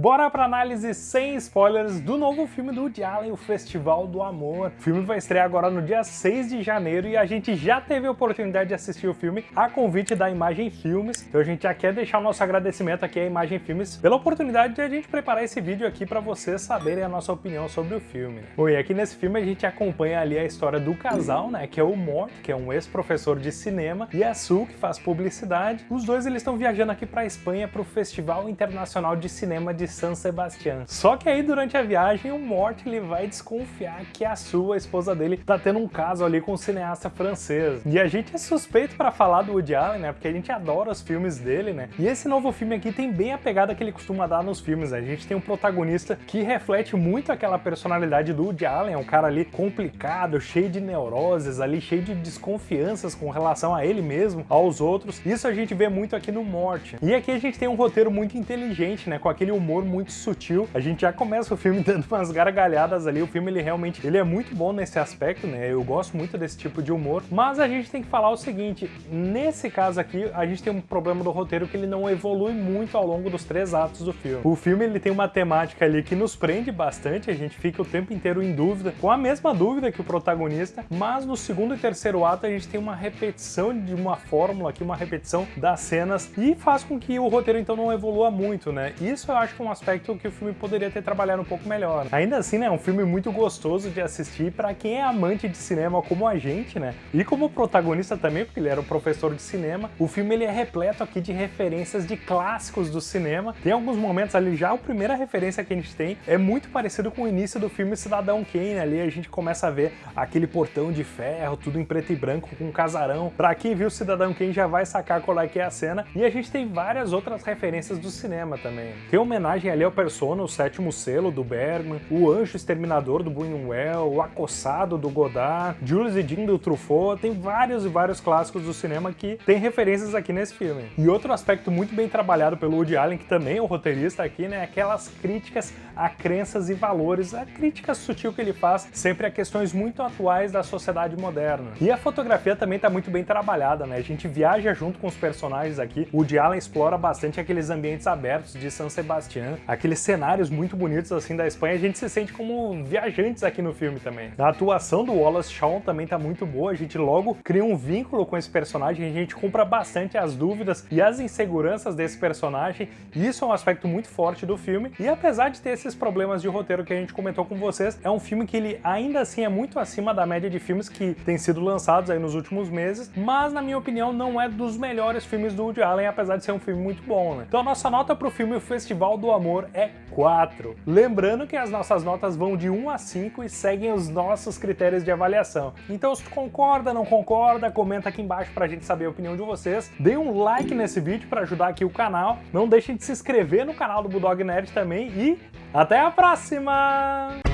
Bora pra análise sem spoilers do novo filme do Woody Allen, o Festival do Amor. O filme vai estrear agora no dia 6 de janeiro e a gente já teve a oportunidade de assistir o filme a convite da Imagem Filmes. Então a gente já quer deixar o nosso agradecimento aqui à Imagem Filmes pela oportunidade de a gente preparar esse vídeo aqui para vocês saberem a nossa opinião sobre o filme. Bom, e aqui nesse filme a gente acompanha ali a história do casal, né, que é o Mort, que é um ex-professor de cinema, e a Sue, que faz publicidade. Os dois eles estão viajando aqui para Espanha para o Festival Internacional de Cinema de San Sebastián. Só que aí durante a viagem o Mort ele vai desconfiar que a sua esposa dele tá tendo um caso ali com um cineasta francês. E a gente é suspeito para falar do Woody Allen, né? Porque a gente adora os filmes dele, né? E esse novo filme aqui tem bem a pegada que ele costuma dar nos filmes, né? A gente tem um protagonista que reflete muito aquela personalidade do Woody Allen, é um cara ali complicado, cheio de neuroses ali, cheio de desconfianças com relação a ele mesmo, aos outros. Isso a gente vê muito aqui no Morte. E aqui a gente tem um roteiro muito inteligente, né? Com aquele humor muito muito sutil. A gente já começa o filme dando umas gargalhadas ali. O filme, ele realmente ele é muito bom nesse aspecto, né? Eu gosto muito desse tipo de humor. Mas a gente tem que falar o seguinte, nesse caso aqui, a gente tem um problema do roteiro que ele não evolui muito ao longo dos três atos do filme. O filme, ele tem uma temática ali que nos prende bastante, a gente fica o tempo inteiro em dúvida, com a mesma dúvida que o protagonista, mas no segundo e terceiro ato a gente tem uma repetição de uma fórmula aqui, uma repetição das cenas, e faz com que o roteiro então não evolua muito, né? Isso eu acho um aspecto que o filme poderia ter trabalhado um pouco melhor. Ainda assim, né, é um filme muito gostoso de assistir para quem é amante de cinema como a gente, né? E como protagonista também, porque ele era um professor de cinema, o filme ele é repleto aqui de referências de clássicos do cinema. Tem alguns momentos ali, já a primeira referência que a gente tem é muito parecido com o início do filme Cidadão Kane, ali a gente começa a ver aquele portão de ferro, tudo em preto e branco, com um casarão. Pra quem viu Cidadão Kane já vai sacar qual é que é a cena. E a gente tem várias outras referências do cinema também. Tem homenagem ali ao Persona, o sétimo selo do Bergman, o Anjo Exterminador do Buñuel, o Acossado do Godard, Jules e Jean do Truffaut, tem vários e vários clássicos do cinema que tem referências aqui nesse filme. E outro aspecto muito bem trabalhado pelo Woody Allen, que também é o roteirista aqui, né, aquelas críticas a crenças e valores, a crítica sutil que ele faz sempre a questões muito atuais da sociedade moderna. E a fotografia também está muito bem trabalhada, né, a gente viaja junto com os personagens aqui, o Woody Allen explora bastante aqueles ambientes abertos de San Sebastián, aqueles cenários muito bonitos assim da Espanha, a gente se sente como viajantes aqui no filme também. A atuação do Wallace Shawn também tá muito boa, a gente logo cria um vínculo com esse personagem, a gente compra bastante as dúvidas e as inseguranças desse personagem, isso é um aspecto muito forte do filme, e apesar de ter esses problemas de roteiro que a gente comentou com vocês, é um filme que ele ainda assim é muito acima da média de filmes que têm sido lançados aí nos últimos meses, mas na minha opinião não é dos melhores filmes do Woody Allen, apesar de ser um filme muito bom, né? Então a nossa nota pro filme O Festival Amor é 4. Lembrando que as nossas notas vão de 1 a 5 e seguem os nossos critérios de avaliação. Então se tu concorda, não concorda, comenta aqui embaixo pra gente saber a opinião de vocês. Dê um like nesse vídeo para ajudar aqui o canal. Não deixem de se inscrever no canal do Bulldog Nerd também e até a próxima!